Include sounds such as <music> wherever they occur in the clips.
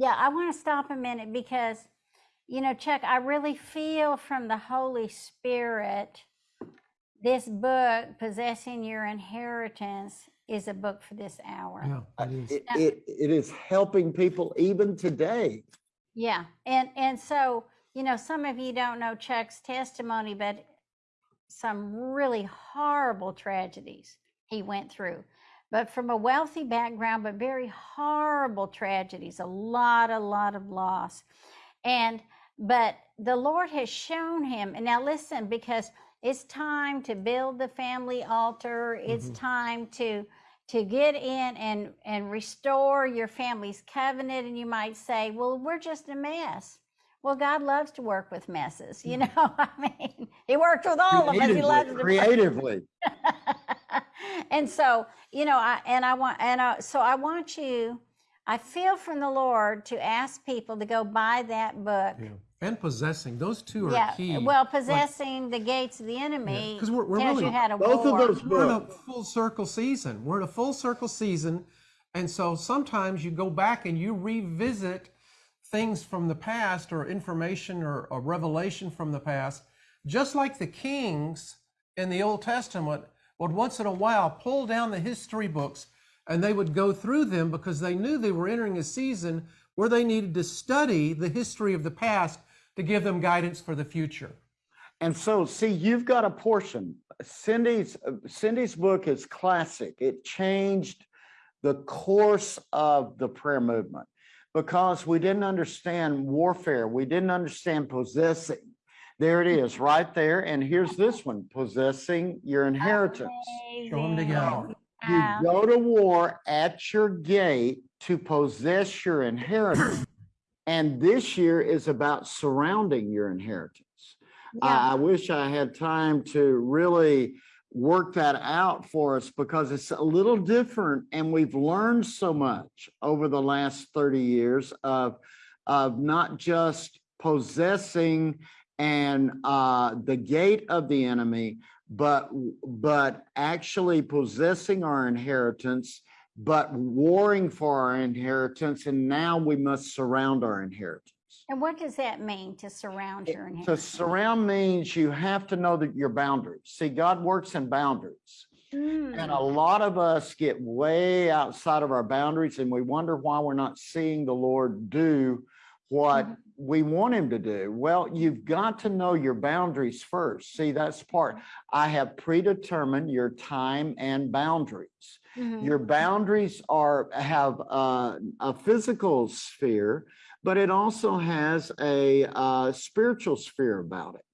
Yeah, I want to stop a minute because, you know, Chuck, I really feel from the Holy Spirit this book, Possessing Your Inheritance, is a book for this hour. Yeah, it is. It, Yeah. it, it is helping people even today. Yeah, and and so you know, some of you don't know Chuck's testimony, but some really horrible tragedies he went through. But from a wealthy background, but very horrible tragedies, a lot, a lot of loss. And but the Lord has shown him, and now listen, because it's time to build the family altar, it's Mhm. time to to get in and and restore your family's covenant and you might say well we're just a mess well god loves to work with messes you know <laughs> i mean he works with all of us he loves Mm-hmm. To creatively. <laughs> and so you know i and i want and I, so i want you i feel from the lord to ask people to go buy that book Yeah. And possessing, those two are yeah key. well possessing the gates of the enemy 'cause we're- we're really- you how to Both of war. those We're in a full circle season. We're in a full circle season. And so sometimes you go back and you revisit things from the past or information or, or revelation from the past, just like the kings in the Old Testament would once in a while pull down the history books and they would go through them because they knew they were entering a season where they needed to study the history of the past to give them guidance for the future. And so, see, you've got a portion. Cindy's Cindy's book is classic. It changed the course of the prayer movement because we didn't understand warfare. We didn't understand possessing. There it is, right there. And here's this one: possessing your inheritance. Show them together. You go to war at your gate to possess your inheritance. <clears throat> And this year is about surrounding your inheritance. Yeah. I, I wish I had time to really work that out for us because it's a little different and we've learned so much over the last 30 years of, of not just possessing and uh, the gate of the enemy, but but actually possessing our inheritance, but warring for our inheritance, and now we must surround our inheritance. And what does that mean to surround your inheritance? To surround means you have to know that your boundaries. See, God works in boundaries. And Mm, a lot of us get way outside of our boundaries and we wonder why we're not seeing the Lord do what Mhm. We want him to do. Well, you've got to know your boundaries first. See, that's part. I have predetermined your time and boundaries. mhm. Your boundaries are have uh, a physical sphere, but it also has a uh, spiritual sphere about it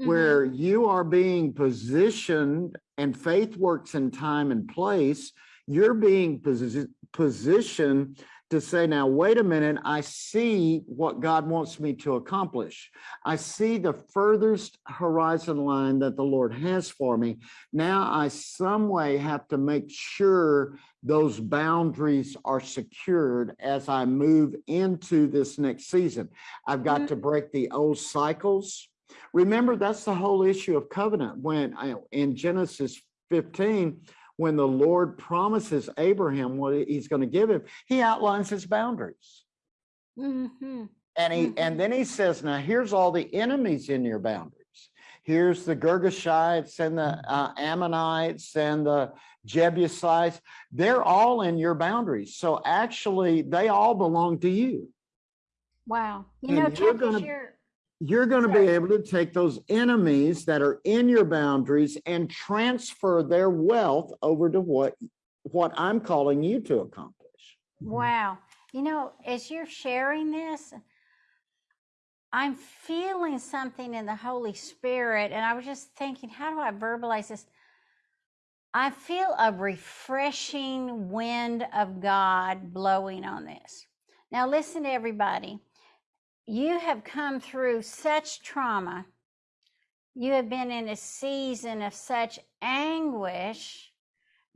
Mhm. where you are being positioned and faith works in time and place, you're being posi- positioned to say, now, wait a minute, I see what God wants me to accomplish. I see the furthest horizon line that the Lord has for me. Now I some way have to make sure those boundaries are secured as I move into this next season. I've got Mhm. to break the old cycles. Remember, that's the whole issue of covenant. When I, in Genesis 15, when the Lord promises Abraham what he's going to give him, he outlines his boundaries. Mhm. And he Mhm. and then he says, now here's all the enemies in your boundaries. Here's the Girgashites and the uh, Ammonites and the Jebusites. They're all in your boundaries. So actually, they all belong to you. Wow. You And know, you're Chuck, gonna- You're going to be able to take those enemies that are in your boundaries and transfer their wealth over to what what I'm calling you to accomplish. wow. You know, as you're sharing this, I'm feeling something in the Holy Spirit, and I was just thinking, how do I verbalize this? I feel a refreshing wind of God blowing on this. Now, listen to everybody. You have come through such trauma. You have been in a season of such anguish.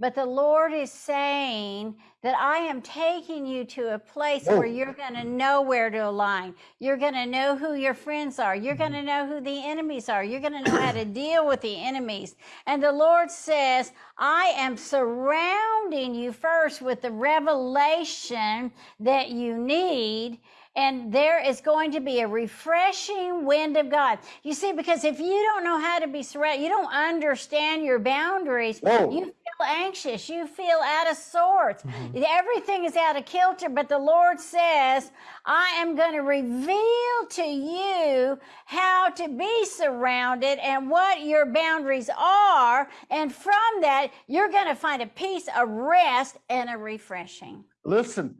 But the Lord is saying that I am taking you to a place Whoa. where you're going to know where to align. You're going to know who your friends are. You're mm-hmm. going to know who the enemies are. You're going to know how to deal with the enemies. And the Lord says, I am surrounding you first with the revelation that you need. And there is going to be a refreshing wind of God. You see, because if you don't know how to be surrounded, you don't understand your boundaries, Whoa. you feel anxious, you feel out of sorts. Mm-hmm. Everything is out of kilter, but the Lord says, I am going to reveal to you how to be surrounded and what your boundaries are. And from that, you're going to find a peace, a rest, and a refreshing. Listen,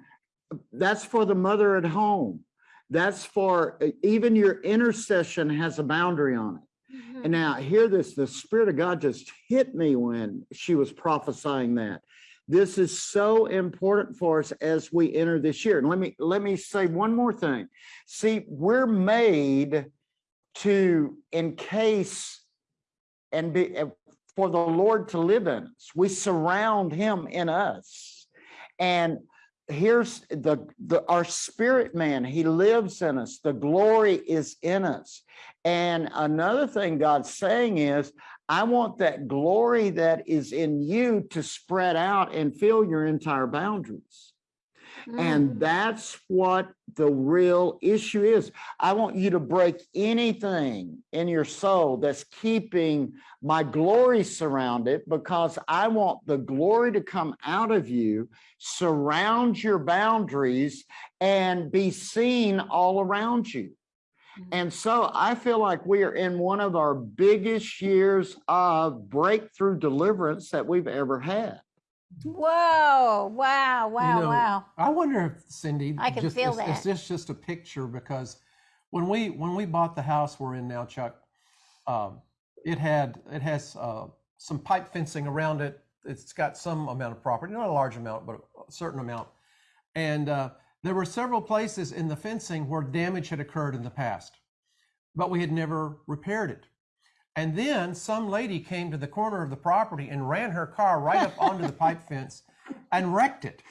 that's for the mother at home. That's for, even your intercession has a boundary on it. Mm-hmm. And now hear this, the Spirit of God just hit me when she was prophesying that. This is so important for us as we enter this year. And let me, let me say one more thing. See, we're made to encase and be, for the Lord to live in us. We surround him in us. And here's the, the our spirit man he lives in us. The glory is in us. And another thing god's saying is i want that glory that is in you to spread out and fill your entire boundaries Mm. and that's what the real issue is. I want you to break anything in your soul that's keeping my glory surrounded because I want the glory to come out of you, surround your boundaries, and be seen all around you. Mhm. And so I feel like we are in one of our biggest years of breakthrough deliverance that we've ever had. Whoa, wow, wow, know, wow. I wonder if Cindy, I can just, feel is, that. is this just a picture? Because when we when we bought the house we're in now, Chuck, um, it had it has uh, some pipe fencing around it. It's got some amount of property, not a large amount, but a certain amount. And uh, there were several places in the fencing where damage had occurred in the past, but we had never repaired it. And then some lady came to the corner of the property and ran her car right up onto the pipe <laughs> fence and wrecked it.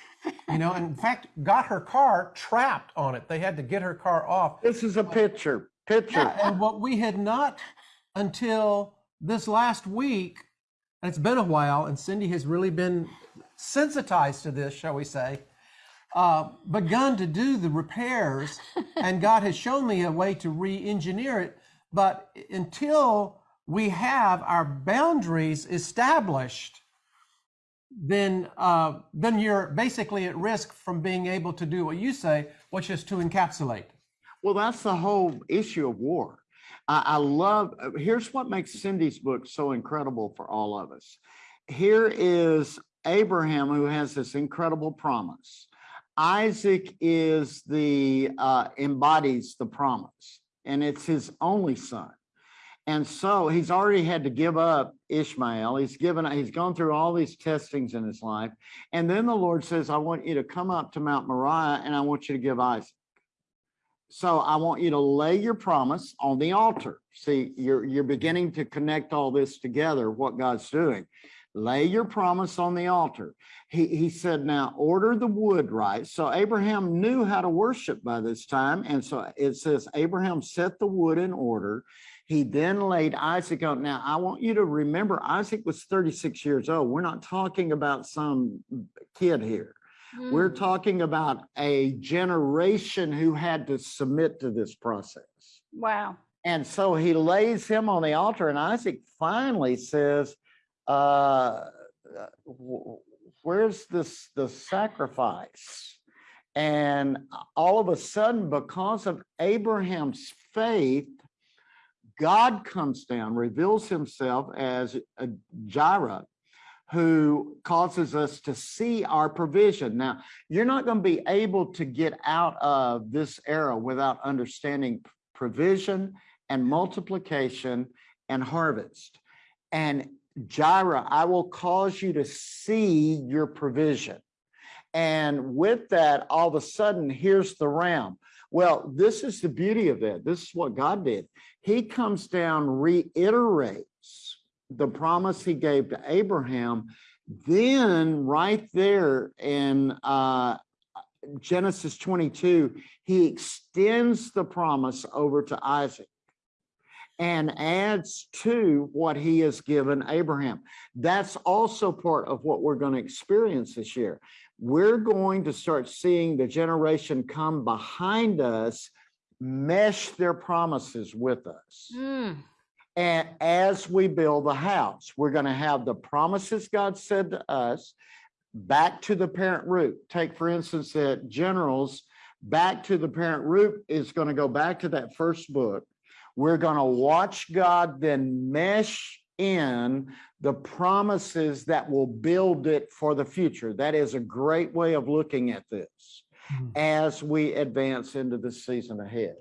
You know, and in fact, got her car trapped on it. They had to get her car off. This is a picture, picture. Yeah, and what we had not until this last week, and it's been a while, and Cindy has really been sensitized to this, shall we say, uh, begun to do the repairs, and <laughs> God has shown me a way to re-engineer it. But until we have our boundaries established, then uh, then you're basically at risk from being able to do what you say, which is to encapsulate. Well, that's the whole issue of war. I, I love, uh, here's what makes Cindy's book so incredible for all of us. Here is Abraham who has this incredible promise. Isaac is the, uh, embodies the promise and it's his only son. And so he's already had to give up Ishmael. He's given, he's gone through all these testings in his life. And then the Lord says, I want you to come up to Mount Moriah and I want you to give Isaac. So I want you to lay your promise on the altar. See, you're, you're beginning to connect all this together, what God's doing. Lay your promise on the altar. He, he said, now order the wood right. So Abraham knew how to worship by this time. And so it says, Abraham set the wood in order. He then laid Isaac on. Now, I want you to remember Isaac was 36 years old. We're not talking about some kid here. We're Mm. talking about a generation who had to submit to this process. Wow. And so he lays him on the altar and Isaac finally says, uh, where's this, the sacrifice? And all of a sudden, because of Abraham's faith, God comes down, reveals himself as a Jireh, who causes us to see our provision. Now, you're not going to be able to get out of this era without understanding provision and multiplication and harvest. And Jireh, I will cause you to see your provision. And with that, all of a sudden, here's the ram. Well, this is the beauty of it. This is what God did. He comes down, reiterates the promise he gave to Abraham. Then right there in uh, Genesis 22, he extends the promise over to Isaac and adds to what he has given Abraham. That's also part of what we're going to experience this year. we're going to start seeing the generation come behind us mesh their promises with us. Mm, And as we build the house, we're going to have the promises God said to us back to the parent root. Take, for instance, that generals back to the parent root is going to go back to that first book. We're going to watch God then mesh in the promises that will build it for the future. That is a great way of looking at this Mhm. as we advance into the season ahead.